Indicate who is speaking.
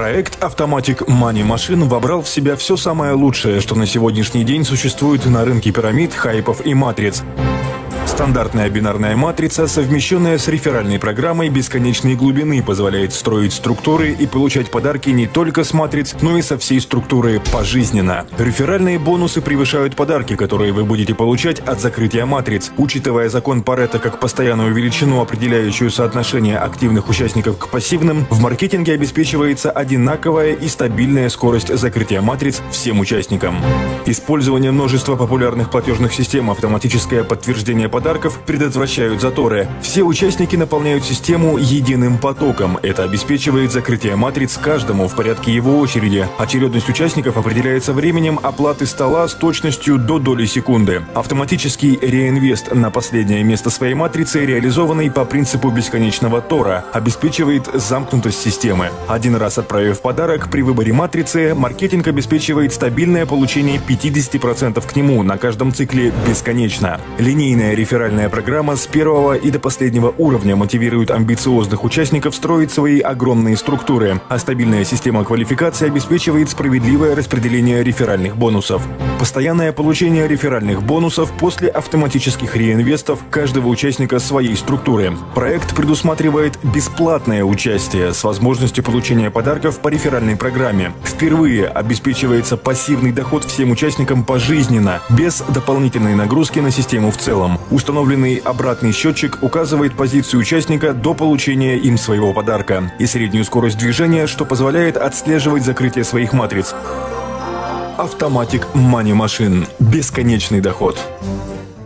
Speaker 1: Проект Automatic Money Machine вобрал в себя все самое лучшее, что на сегодняшний день существует на рынке пирамид, хайпов и матриц. Стандартная бинарная матрица, совмещенная с реферальной программой бесконечной глубины, позволяет строить структуры и получать подарки не только с матриц, но и со всей структуры пожизненно. Реферальные бонусы превышают подарки, которые вы будете получать от закрытия матриц. Учитывая закон Паретта как постоянную величину, определяющую соотношение активных участников к пассивным, в маркетинге обеспечивается одинаковая и стабильная скорость закрытия матриц всем участникам. Использование множества популярных платежных систем, автоматическое подтверждение подарков подарков предотвращают заторы. Все участники наполняют систему единым потоком. Это обеспечивает закрытие матриц каждому в порядке его очереди. Очередность участников определяется временем оплаты стола с точностью до доли секунды. Автоматический реинвест на последнее место своей матрицы, реализованный по принципу бесконечного Тора, обеспечивает замкнутость системы. Один раз отправив подарок, при выборе матрицы маркетинг обеспечивает стабильное получение 50% к нему на каждом цикле бесконечно. Линейная референция Реферальная программа с первого и до последнего уровня мотивирует амбициозных участников строить свои огромные структуры, а стабильная система квалификации обеспечивает справедливое распределение реферальных бонусов. Постоянное получение реферальных бонусов после автоматических реинвестов каждого участника своей структуры. Проект предусматривает бесплатное участие с возможностью получения подарков по реферальной программе. Впервые обеспечивается пассивный доход всем участникам пожизненно, без дополнительной нагрузки на систему в целом. Установленный обратный счетчик указывает позицию участника до получения им своего подарка и среднюю скорость движения, что позволяет отслеживать закрытие своих матриц. Автоматик Money Machine. Бесконечный доход.